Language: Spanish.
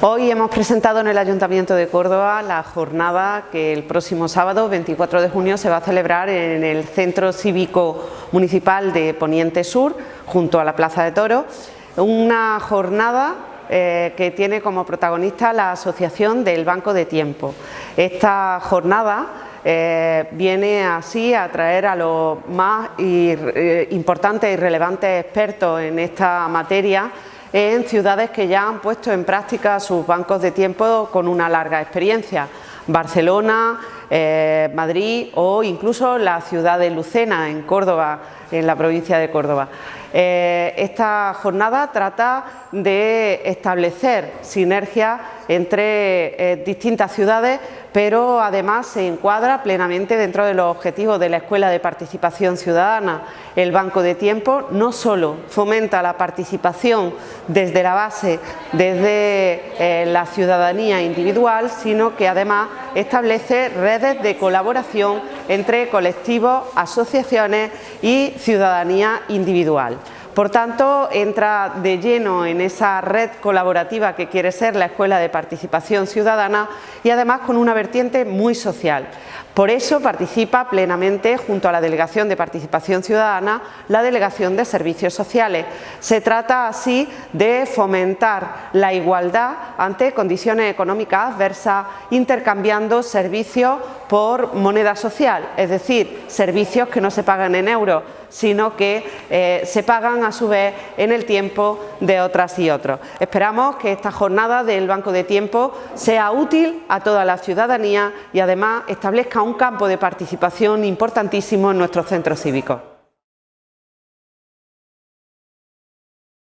Hoy hemos presentado en el Ayuntamiento de Córdoba la jornada que el próximo sábado, 24 de junio, se va a celebrar en el Centro Cívico Municipal de Poniente Sur, junto a la Plaza de Toro. Una jornada eh, que tiene como protagonista la Asociación del Banco de Tiempo. Esta jornada eh, viene así a traer a los más eh, importantes y relevantes expertos en esta materia en ciudades que ya han puesto en práctica sus bancos de tiempo con una larga experiencia. Barcelona, eh, Madrid o incluso la ciudad de Lucena, en Córdoba, en la provincia de Córdoba. Eh, esta jornada trata de establecer sinergias entre eh, distintas ciudades, pero además se encuadra plenamente dentro de los objetivos de la Escuela de Participación Ciudadana. El Banco de Tiempo no solo fomenta la participación desde la base, desde la ciudadanía individual, sino que además establece redes de colaboración entre colectivos, asociaciones y ciudadanía individual. Por tanto, entra de lleno en esa red colaborativa que quiere ser la Escuela de Participación Ciudadana y además con una vertiente muy social. Por eso participa plenamente junto a la Delegación de Participación Ciudadana la Delegación de Servicios Sociales. Se trata así de fomentar la igualdad ante condiciones económicas adversas intercambiando servicios por moneda social, es decir, servicios que no se pagan en euros, sino que eh, se pagan a su vez en el tiempo de otras y otros. Esperamos que esta jornada del Banco de Tiempo sea útil a toda la ciudadanía y además establezca un campo de participación importantísimo en nuestros centros cívicos.